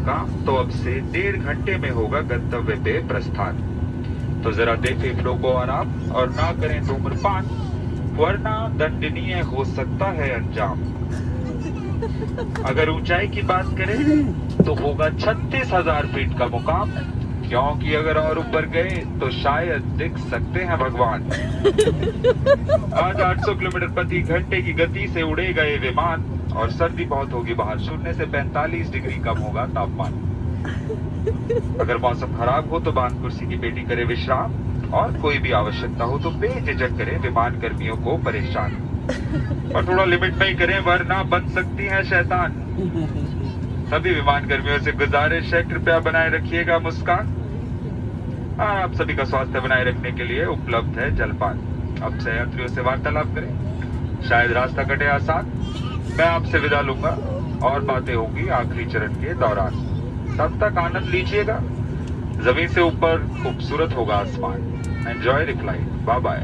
का तो अब से डेढ़ घंटे में होगा गंतव्य पे प्रस्थान। तो जरा देखें फ्लो को आराम और ना करें धूम्रपान, वरना दंडनीय हो सकता है अंजाम। अगर ऊंचाई की बात करें तो होगा छत्तीस हज़ार फीट का मुकाम, क्योंकि अगर और ऊपर गए तो शायद दिख सकते हैं भगवान। आज 800 किलोमीटर प्रति घंटे की गति से उड़े गए विमान और सर्दी बहुत होगी बाहर। शून्य से 45 डिग्री कम होगा तापमान। अगर मौसम खराब हो तो बाँध कुर्सी की पेटी करे विश्राम और कोई भी आवश्यकता हो तो बेझिझक करे विमान कर्मियों को परेशान। और थोड़ा लिमिट में ही करें वरना बन सकती है शैतान। सभी विमान कर्मियों से गुजारिश है कृपया बनाए रखिएगा मुस्कान। हाँ, आप सभी का स्वास्थ्य बनाए रखने के लिए उपलब्ध है जलपान। अब से यात्रियों से वार्तालाप करें। शायद रास्ता कटे आसान। मैं आपसे विदा लूँगा। और बातें होगी आखिरी चरण के दौरान। तब तक आनंद लीजिएगा। ज़मीन से ऊपर खूबसूरत होगा आसमान। Enjoy your flight bye bye.